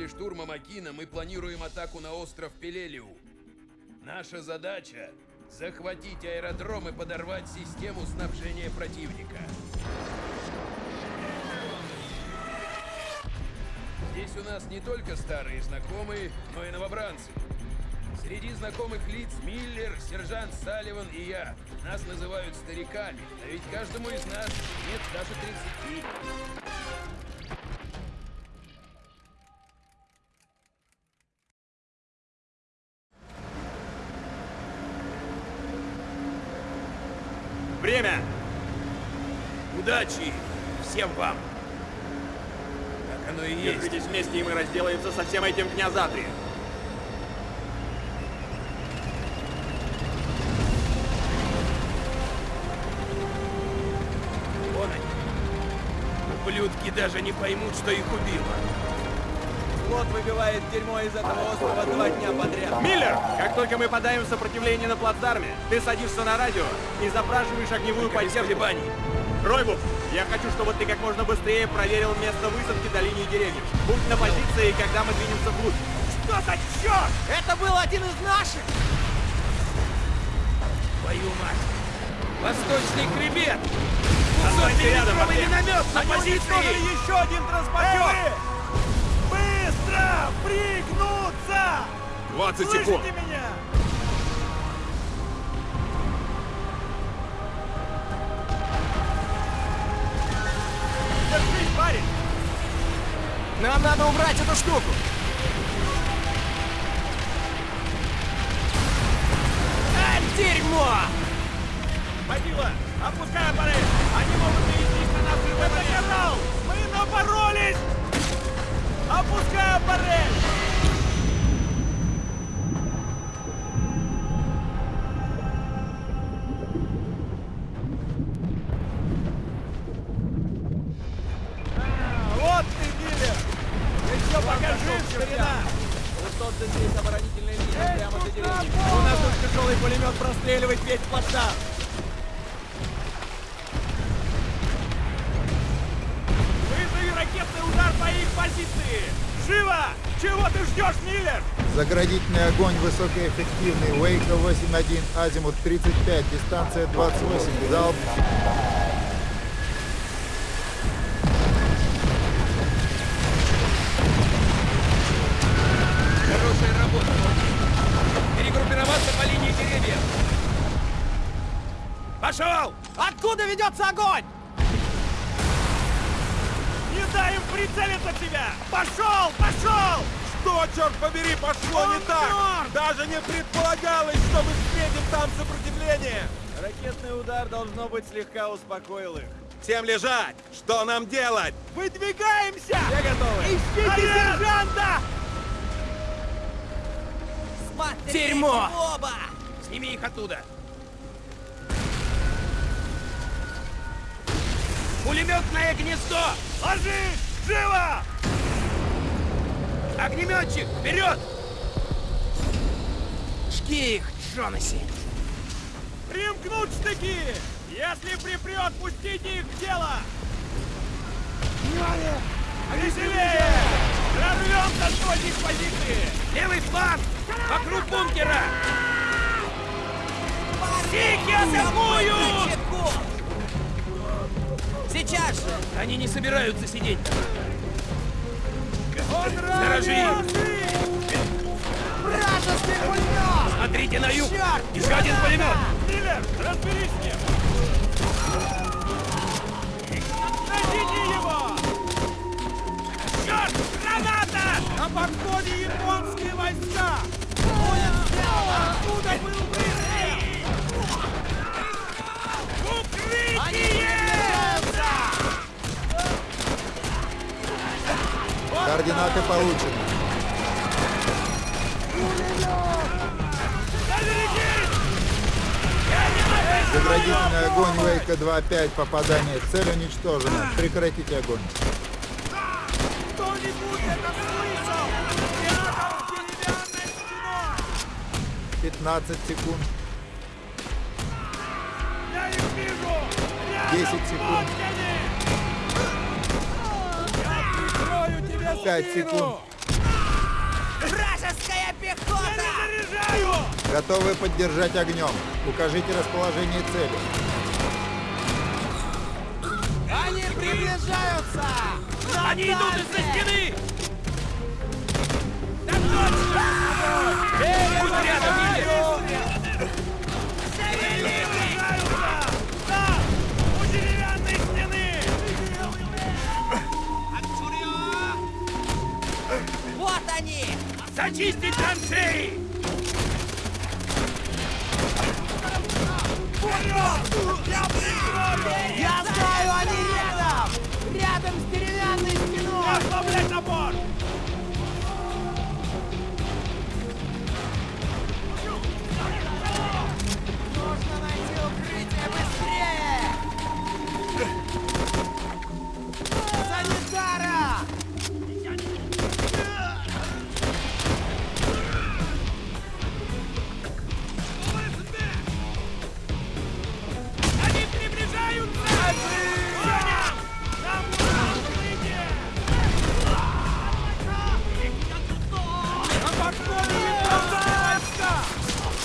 После штурма Макина мы планируем атаку на остров Пелелиу. Наша задача — захватить аэродром и подорвать систему снабжения противника. Здесь у нас не только старые знакомые, но и новобранцы. Среди знакомых лиц Миллер, сержант Салливан и я. Нас называют стариками, а ведь каждому из нас нет даже 30. Оно и есть. Держитесь вместе, и мы разделаемся со всем этим дня за три. Вон они. Ублюдки даже не поймут, что их убило. Флот выбивает дерьмо из этого острова два дня подряд. Миллер! Как только мы подаем сопротивление на плацдарме, ты садишься на радио и запрашиваешь огневую поддержку. колебаний. Ройбук, я хочу, чтобы ты как можно быстрее проверил место высадки до линии деревьев. Будь на позиции, когда мы двинемся вглубь. Что за черт? Это был один из наших! Твою мать! Восточный хребет! Останься рядом, Сотни Андрей. миномет на Они позиции! еще один транспортер! Быстро! Пригнуться! 20 Слышите секунд. меня? Штуку! А, дерьмо! Водила, опускай аппарат! Они могут навестись на нас момент! канал! Мы напоролись! Опускай аппарат! Высотно здесь оборонительная линия. У нас тут тяжелый пулемет простреливает весь плацдарм. Вызови ракетный удар по их позиции! Живо! Чего ты ждешь, Миллер? Заградительный огонь высокоэффективный. Вейка 8.1, азимут 35, дистанция 28, залп. Перегруппироваться по линии деревьев. Пошел! Откуда ведется огонь? Не дай им прицелиться тебя! Пошел! Пошел! Что, черт побери, пошло Он не так? мертв! Даже не предполагалось, что мы встретим там сопротивление! Ракетный удар, должно быть, слегка успокоил их. Всем лежать! Что нам делать? Выдвигаемся! Все готовы? Ищите сержанта! Дерьмо! Оба! Сними их оттуда. Пулеметное гнездо! Ложись! Живо! Огнеметчик, вперед! Жги их, Джонаси! Примкнуть штыки! Если припрет, пустите их в дело! Внимание! Веселее! Прорвемся с позиции! Левый фланг! Сики атакуют! Сейчас же! Они не собираются сидеть. Раненый! Вражеский пулемет! Смотрите на юг! Черт! Еще один пулемет! Миллер, разберись с ним! Найдите его! Черт! Граната! На подходе японские войска! Будет сделано! Откуда был выстрел? Координаты получены. Заградительный огонь Вейка 2.5, попадание цель уничтожено. Прекратите огонь. Кто-нибудь это слышал? Рядом с деревянной стеной! 15 секунд. Я их вижу! Рядом 10 с секунд. 5 секунд. Вражеская пехота! Готовы поддержать огнем. Укажите расположение цели. Они приближаются! Наталья! Они идут из-за стены! Так точно! Эй, пусть рядом! Зачистить траншеи!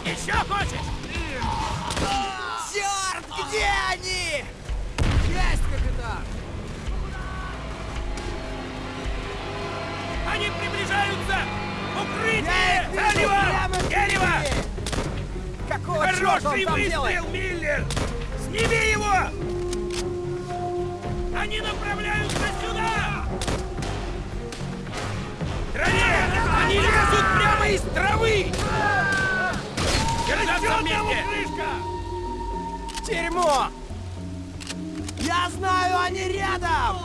Еще хочешь? Черт, где они? Есть, капитан! Они приближаются! Укрытие! Дерево! Дерево! Какого Хороший выстрел, Миллер! Сними его! Они направляются сюда! Траве! Они лезут прямо из травы! Держаться вместе! Дерьмо! Я знаю, они рядом!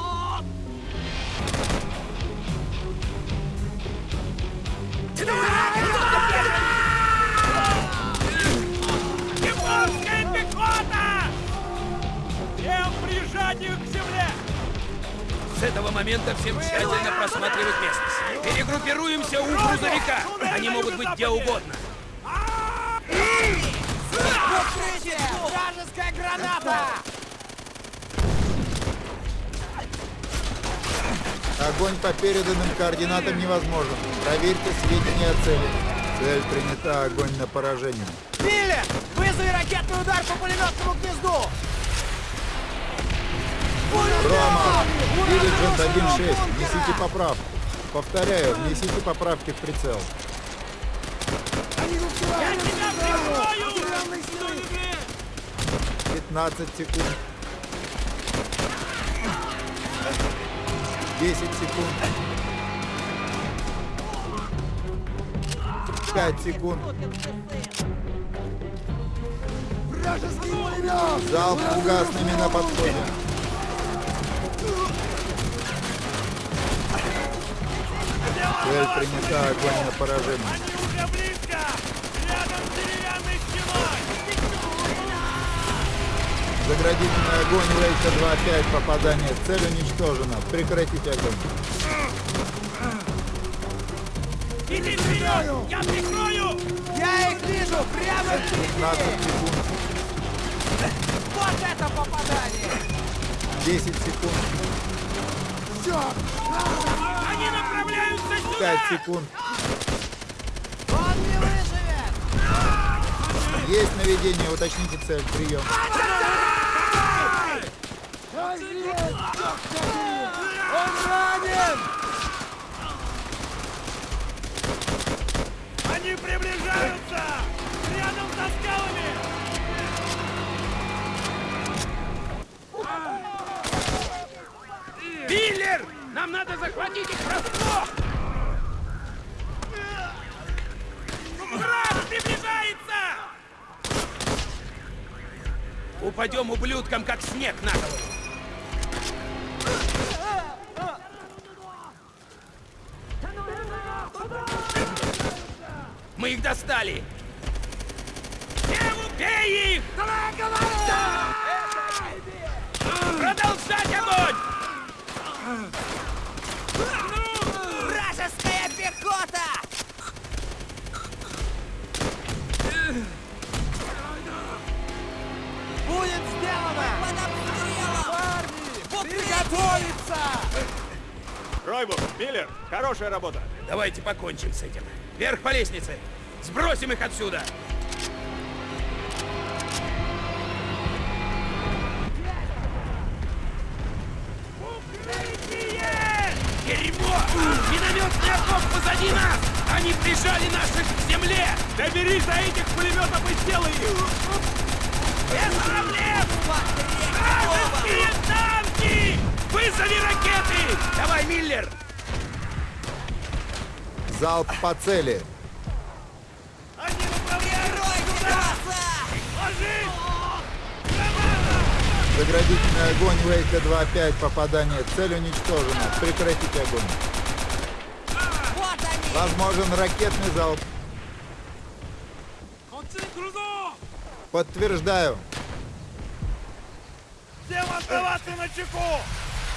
Японская пехота! Всем прижать их! С этого момента всем тщательно просматривать местность. Перегруппируемся у грузовика. Они могут быть где угодно. Вражеская граната! Огонь по переданным координатам невозможен. Проверьте сведения о цели. Цель принята. Огонь на поражение. Миллер! Вызови ракетный удар по пулеметному гнезду! Пулемет! 1.6. Несите поправку. Повторяю, внесите поправки в прицел. Я тебя прикрою! 15 секунд. 10 секунд. 5 секунд. Залп фугасными на подходе. Цель принята, огонь на поражение. Они уже близко! Рядом с деревянной стеной! Заградительный огонь Лейка 2-5. Попадание. Цель уничтожена. Прекратить огонь. Иди вперед! Я прикрою! Я их вижу прямо 15 впереди! Вот это попадание! 10 секунд. Они направляются сюда! 5 секунд. Он не выживет! Есть наведение. Уточните цель. Прием. Он ранен! Они приближаются! Рядом со скалами! Миллер! Нам надо захватить их врасплох! Враг приближается! Упадем ублюдкам, как снег на голову! Мы их достали! Бей их! Продолжать огонь! Приготовиться! Ройбур, Миллер, хорошая работа. Давайте покончим с этим. Вверх по лестнице! Сбросим их отсюда! Дерьмо! Минометный окоп позади нас! Они прижали наших к земле! Доберись до этих пулеметов и сделай их! Миллер! Залп по цели. Они направляют сюда! Ложись! Заградительный огонь Вейка 2-5. Попадание. Цель уничтожена. Прекратить огонь. Вот! Возможен ракетный залп. Подтверждаю. Всем оставаться на чеку!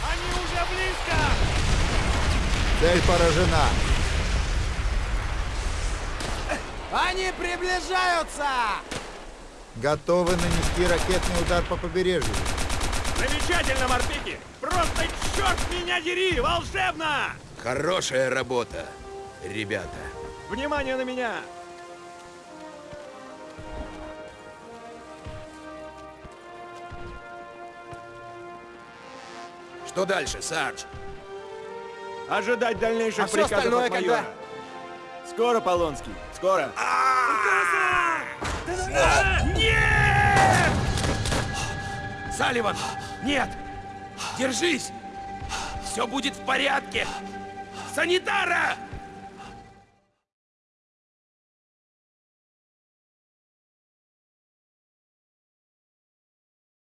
Они уже близко! Цель поражена. Они приближаются! Готовы нанести ракетный удар по побережью. Замечательно, морпики! Просто черт меня дери! Волшебно! Хорошая работа, ребята. Внимание на меня! Что дальше, Сардж? Ожидать дальнейших А приказов остальное от майора. когда? Скоро, Полонский, скоро. Нет! Салливан, нет! Держись! Все будет в порядке! Санитара!